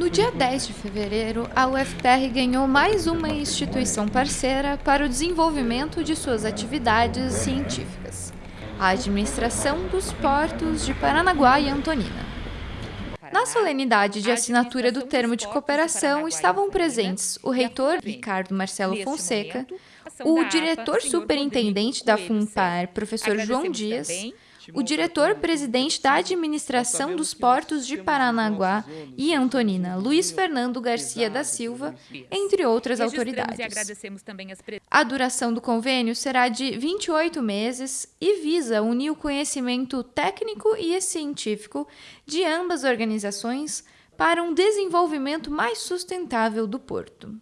No dia 10 de fevereiro, a UFTR ganhou mais uma instituição parceira para o desenvolvimento de suas atividades científicas, a Administração dos Portos de Paranaguá e Antonina. Na solenidade de assinatura do termo de cooperação estavam presentes o reitor Ricardo Marcelo Fonseca, o diretor superintendente da FUNPAR, professor João Dias, o diretor-presidente da Administração dos Portos de Paranaguá e Antonina, Luiz Fernando Garcia da Silva, entre outras autoridades. A duração do convênio será de 28 meses e visa unir o conhecimento técnico e científico de ambas organizações para um desenvolvimento mais sustentável do porto.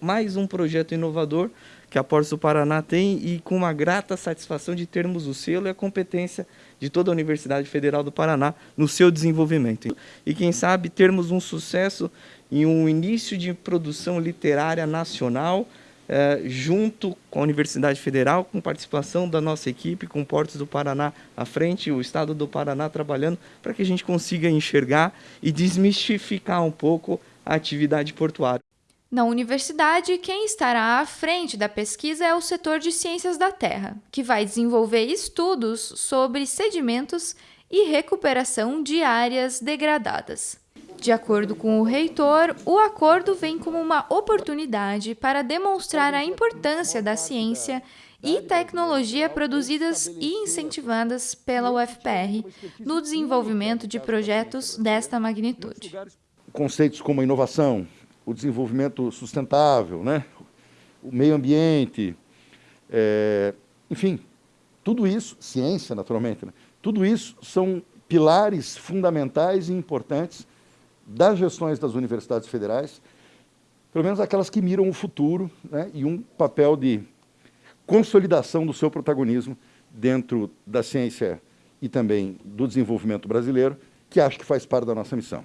Mais um projeto inovador que a Portos do Paraná tem e com uma grata satisfação de termos o selo e a competência de toda a Universidade Federal do Paraná no seu desenvolvimento. E quem sabe termos um sucesso em um início de produção literária nacional eh, junto com a Universidade Federal, com participação da nossa equipe, com Portos do Paraná à frente, o Estado do Paraná trabalhando para que a gente consiga enxergar e desmistificar um pouco a atividade portuária. Na universidade, quem estará à frente da pesquisa é o setor de ciências da terra, que vai desenvolver estudos sobre sedimentos e recuperação de áreas degradadas. De acordo com o reitor, o acordo vem como uma oportunidade para demonstrar a importância da ciência e tecnologia produzidas e incentivadas pela UFPR no desenvolvimento de projetos desta magnitude. Conceitos como inovação, o desenvolvimento sustentável, né? o meio ambiente, é, enfim, tudo isso, ciência naturalmente, né? tudo isso são pilares fundamentais e importantes das gestões das universidades federais, pelo menos aquelas que miram o futuro né? e um papel de consolidação do seu protagonismo dentro da ciência e também do desenvolvimento brasileiro, que acho que faz parte da nossa missão.